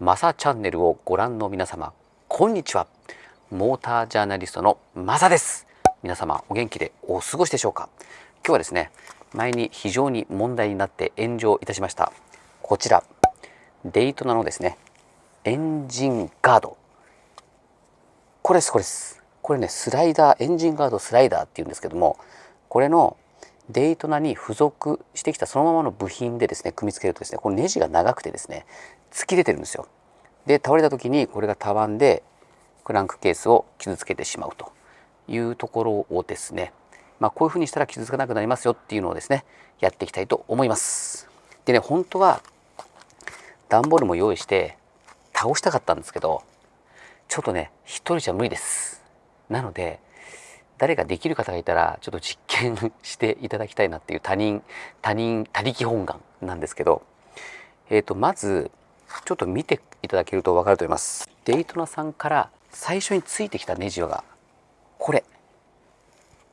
マサチャンネルをご覧の皆様こんにちは。モータージャーナリストのマサです。皆様お元気でお過ごしでしょうか？今日はですね前に非常に問題になって炎上いたしました。こちらデイトナのですねエンジンガード。これですこれです。これねスライダーエンジンガードスライダーっていうんですけどもこれのデイトナに付属してきたそのままの部品でですね組み付けるとですねこのネジが長くてですね突き出てるんですよ。で倒れた時にこれがたわんでクランクケースを傷つけてしまうというところをですねまあ、こういうふうにしたら傷つかなくなりますよっていうのをですねやっていきたいと思います。でね本当は段ボールも用意して倒したかったんですけどちょっとね一人じゃ無理です。なので誰かできる方がいたらちょっと実験していただきたいなっていう他人他人他力本願なんですけど、えー、とまずちょっと見ていただけると分かると思います。デイトナさんから最初についてきたネジがこれ。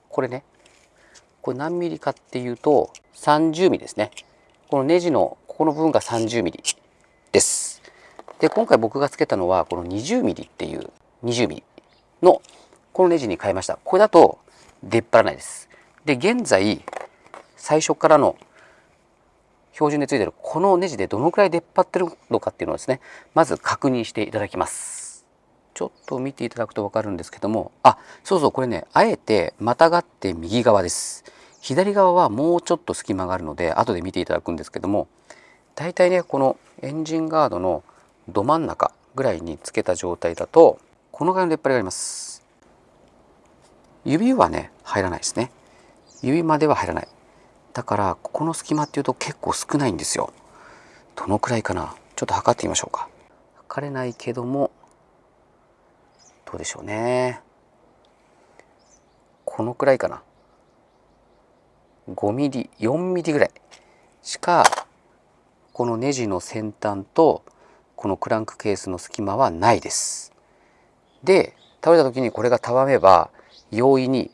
これね。これ何ミリかっていうと30ミリですね。このネジのここの部分が30ミリです。で今回僕がつけたのはこの20ミリっていう20ミリのこのネジに変えました。これだと出っ張らないです。で現在最初からの標準でついてるこのネジでどのくらい出っ張ってるのかっていうのをですねまず確認していただきます。ちょっと見ていただくと分かるんですけどもあそうそうこれねあえてまたがって右側です。左側はもうちょっと隙間があるので後で見ていただくんですけども大体ねこのエンジンガードのど真ん中ぐらいにつけた状態だとこのぐらいの出っ張りがあります。指はね入らないですね。指までは入らない。だからここの隙間っていうと結構少ないんですよ。どのくらいかな？ちょっと測ってみましょうか。測れないけどもどうでしょうね。このくらいかな。5ミリ4ミリぐらいしかこのネジの先端とこのクランクケースの隙間はないです。で倒れた時にこれがたわめば容易に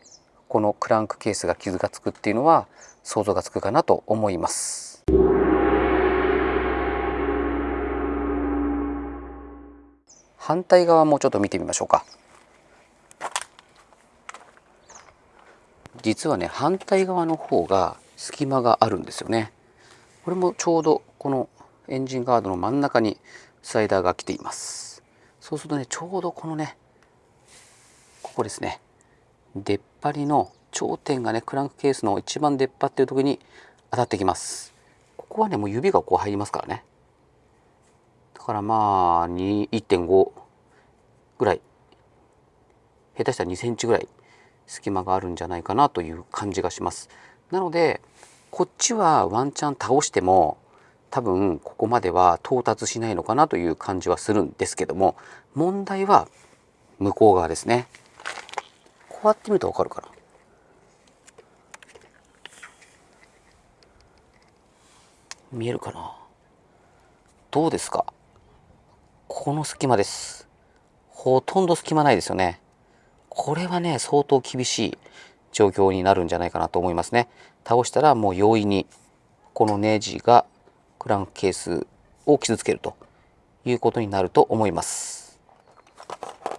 このクランクケースが傷がつくっていうのは想像がつくかなと思います。反対側もちょっと見てみましょうか。実はね反対側の方が隙間があるんですよね。これもちょうどこのエンジンガードの真ん中にスライダーが来ています。そうするとねちょうどこのねここですね。出っ張りの頂点がねクランクケースの一番出っ張ってる時に当たってきます。ここはねもう指がこう入りますからね。だからまあ1.5ぐらい。下手したら2センチぐらい隙間があるんじゃないかなという感じがします。なのでこっちはワンチャン倒しても多分ここまでは到達しないのかなという感じはするんですけども問題は向こう側ですね。こうやって見ると分かるかな。見えるかな？どうですか？この隙間です。ほとんど隙間ないですよね。これはね相当厳しい状況になるんじゃないかなと思いますね。倒したらもう容易にこのネジがクランクケースを傷つけるということになると思います。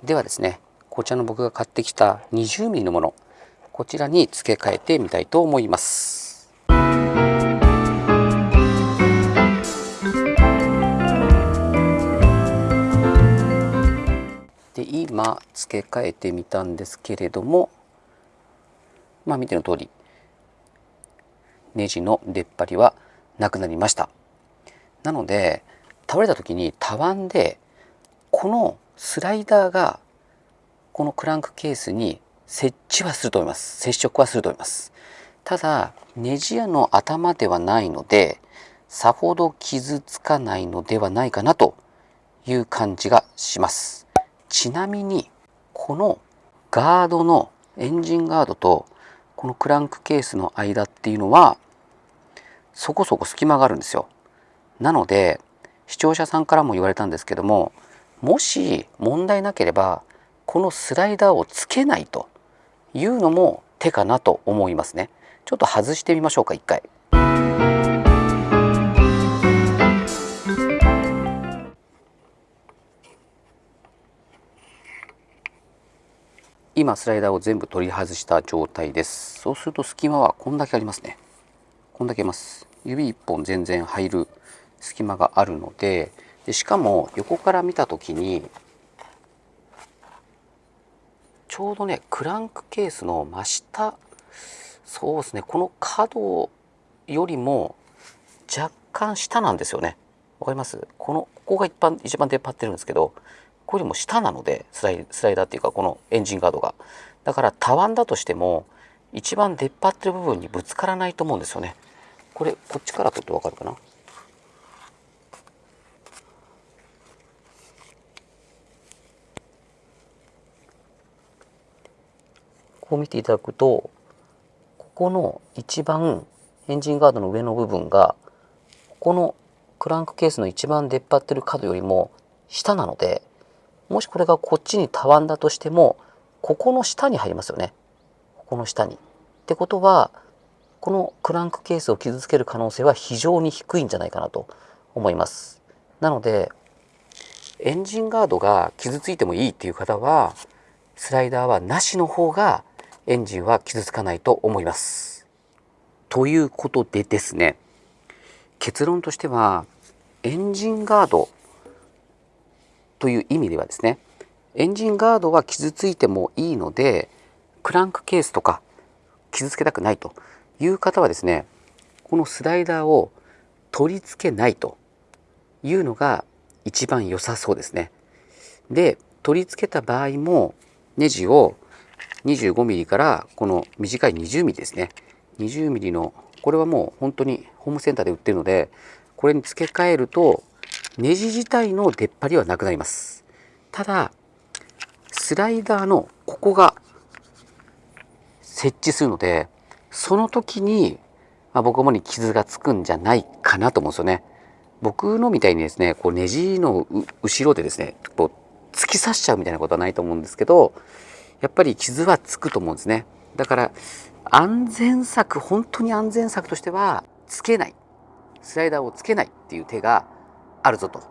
ではですねこちらの僕が買ってきた 20mm のものこちらに付け替えてみたいと思います。で今付け替えてみたんですけれどもまあ見ての通りネジの出っ張りはなくなりました。なので倒れた時にたわんでこのスライダーがこのクランクケースに設置はすると思います。接触はすると思います。ただネジ屋の頭ではないのでさほど傷つかないのではないかなという感じがします。ちなみにこのガードのエンジンガードとこのクランクケースの間っていうのはそこそこ隙間があるんですよ。なので視聴者さんからも言われたんですけどももし問題なければこのスライダーをつけないというのも手かなと思いますね。ちょっと外してみましょうか一回。今スライダーを全部取り外した状態です。そうすると隙間はこんだけありますね。こんだけあります。指1本全然入る隙間があるのででしかも横から見た時にちょうどねクランクケースの真下そうですねこの角よりも若干下なんですよね。わかります？このここが一番一番出っ張ってるんですけどこれよりも下なのでスライスライダーっていうかこのエンジンガードが。だからたわんだとしても一番出っ張ってる部分にぶつからないと思うんですよね。これこっちから撮ってわかるかな？こう見ていただくとここの一番エンジンガードの上の部分がここのクランクケースの一番出っ張ってる角よりも下なのでもしこれがこっちにたわんだとしてもここの下に入りますよねここの下に。ってことはこのクランクケースを傷つける可能性は非常に低いんじゃないかなと思います。なのでエンジンガードが傷ついてもいいっていう方はスライダーはなしの方がエンジンは傷つかないと思います。ということでですね結論としてはエンジンガードという意味ではですねエンジンガードは傷ついてもいいのでクランクケースとか傷つけたくないという方はですねこのスライダーを取り付けないというのが一番良さそうですね。で取り付けた場合もネジを 25mm からこの短い 20mm ですね 20mm のこれはもう本当にホームセンターで売ってるのでこれに付け替えるとネジ自体の出っ張りはなくなります。ただスライダーのここが設置するのでその時に、まあ、僕もに傷がつくんじゃないかなと思うんですよね。僕のみたいにですねこうネジの後ろでですねこう突き刺しちゃうみたいなことはないと思うんですけどやっぱり傷はつくと思うんですね。だから安全策本当に安全策としてはつけない。スライダーをつけないっていう手があるぞと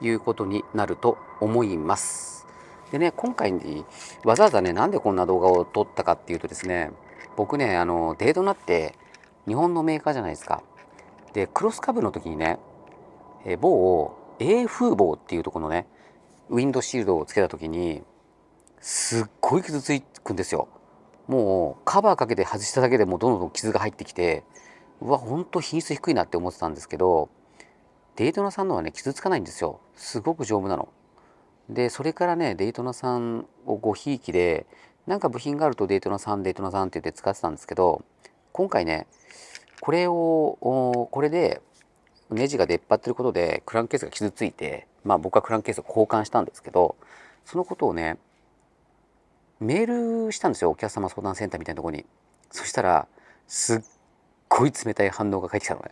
いうことになると思います。でね今回にわざわざねなんでこんな動画を撮ったかっていうとですね僕ねあのデートナって日本のメーカーじゃないですか。でクロスカブの時にねえ某 A 風防っていうとこのねウィンドシールドをつけた時にすっごい傷つくんですよ。もうカバーかけて外しただけでもどんどん傷が入ってきてうわほんと品質低いなって思ってたんですけどデイトナさんのはね傷つかないんですよ。すごく丈夫なの。でそれからねデイトナさんをごひいきでなんか部品があるとデイトナさんデイトナさんって言って使ってたんですけど今回ねこれをこれでネジが出っ張ってることでクランケースが傷ついてまあ僕はクランケースを交換したんですけどそのことをねメールしたんですよ。お客様相談センターみたいなとこに。そしたらすっごい冷たい反応が返ってきたのね。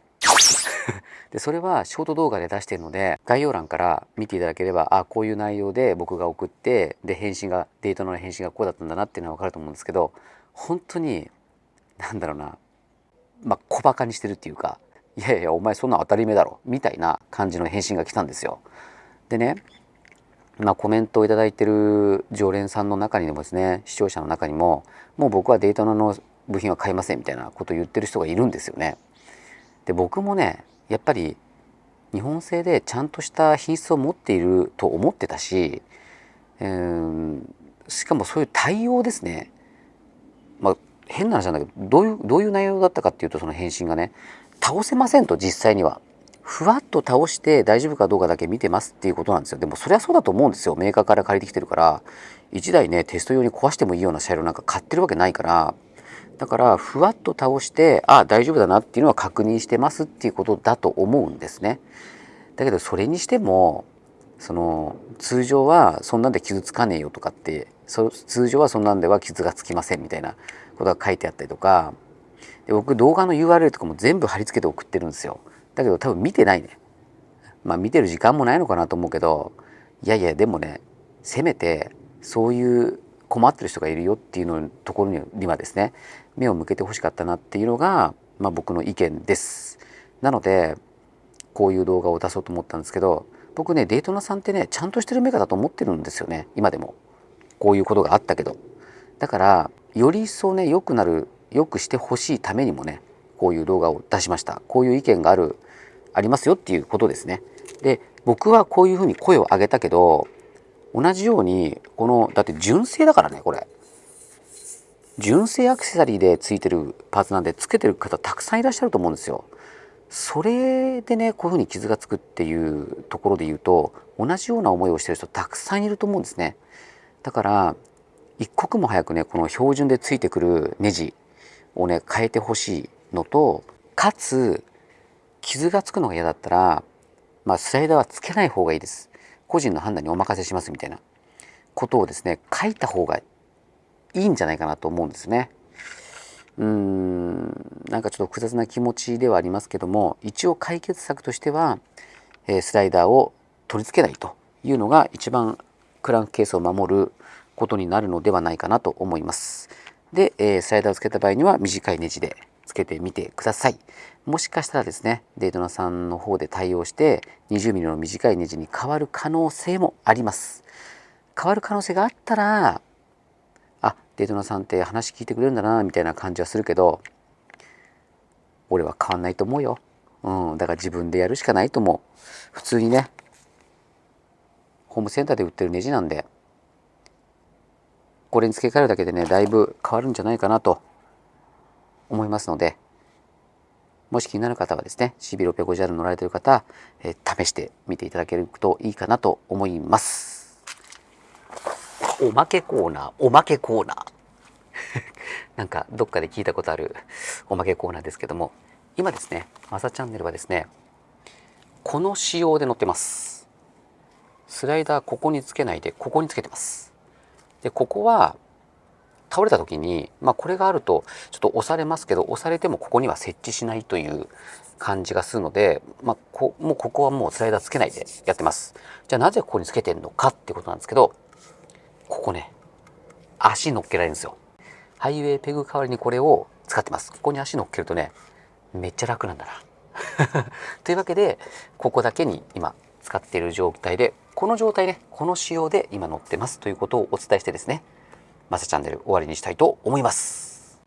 でそれはショート動画で出してるので概要欄から見ていただければあこういう内容で僕が送ってで返信がデートの返信がこうだったんだなっていうのは分かると思うんですけど本当になんだろうなまあ小バカにしてるっていうかいやいやお前そんな当たり前だろみたいな感じの返信が来たんですよ。でねまあ、コメントを頂いてる常連さんの中にもですね視聴者の中にももう僕はデータナの部品は買いませんみたいなことを言ってる人がいるんですよね。で僕もねやっぱり日本製でちゃんとした品質を持っていると思ってたし、えー、しかもそういう対応ですね、まあ、変な話なんだけどどういうどういう内容だったかっていうとその返信がね倒せませんと実際には。ふわっと倒して大丈夫かどうかだけ見てますっていうことなんですよ。でもそりゃそうだと思うんですよ。メーカーから借りてきてるから。1台ねテスト用に壊してもいいような車両なんか買ってるわけないから。だからふわっと倒してあ大丈夫だなっていうのは確認してますっていうことだと思うんですね。だけどそれにしてもその通常はそんなんで傷つかねえよとかって通常はそんなんでは傷がつきませんみたいなことが書いてあったりとかで僕動画の URL とかも全部貼り付けて送ってるんですよ。だけど多分見てないね。まあ見てる時間もないのかなと思うけどいやいやでもねせめてそういう困ってる人がいるよっていうのところにはですね目を向けてほしかったなっていうのが、まあ、僕の意見です。なのでこういう動画を出そうと思ったんですけど僕ねデートナさんってねちゃんとしてるメカだと思ってるんですよね今でも。こういうことがあったけど。だだからより一層ね良くなる良くしてほしいためにもねこういう動画を出しました。こういう意見があるありますよっていうことですね。で僕はこういうふうに声を上げたけど同じようにこのだって純正だからねこれ。純正アクセサリーでついてるパーツなんでつけてる方たくさんいらっしゃると思うんですよ。それでねこういうふうに傷がつくっていうところで言うと同じような思いをしてる人たくさんいると思うんですね。だから一刻も早くねこの標準でついてくるネジをね変えてほしいのとかつ傷がつくのが嫌だったら、まあ、スライダーはつけない方がいいです。個人の判断にお任せしますみたいなことをですね書いた方がいいんじゃないかなと思うんですねうーんなんかちょっと複雑な気持ちではありますけども一応解決策としては、え、スライダーを取り付けないというのが一番クランクケースを守ることになるのではないかなと思います。で、え、スライダーをつけた場合には短いネジでつけてみてください。もしかしたらですね、デイトナさんの方で対応して 20mm の短いネジに変わる可能性もあります。変わる可能性があったら、あ、デイトナさんって話聞いてくれるんだなみたいな感じはするけど、俺は変わんないと思うよ。うん、だから自分でやるしかないと思う。普通にね、ホームセンターで売ってるネジなんでこれに付け替えるだけでねだいぶ変わるんじゃないかなと思いますのでもし気になる方はですね CB650R 乗られてる方、え、試してみていただけるといいかなと思います。おまけコーナーおまけコーナー。なんかどっかで聞いたことあるおまけコーナーですけども今ですねマサチャンネルはですねこの仕様で載ってます。スライダーここにつけないでここにつけてます。でここは倒れた時に、まあ、これがあるとちょっと押されますけど押されてもここには設置しないという感じがするので、まあ、こもうここはもうスライダーつけないでやってます。じゃあなぜここにつけてんのかってことなんですけどここね足乗っけられるんですよ。ハイウェイペグ代わりにこれを使ってます。ここに足乗っけるとねめっちゃ楽なんだな。というわけでここだけに今使っている状態でこの状態でこの仕様で今乗ってますということをお伝えしてですねマサチャンネル終わりにしたいと思います。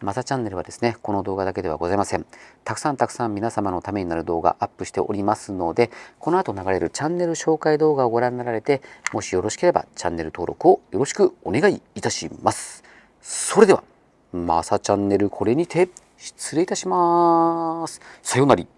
マサチャンネルはですねこの動画だけではございません。たくさんたくさん皆様のためになる動画アップしておりますのでこの後流れるチャンネル紹介動画をご覧になられてもしよろしければチャンネル登録をよろしくお願いいたします。それではマサチャンネルこれにて失礼いたします。さようなら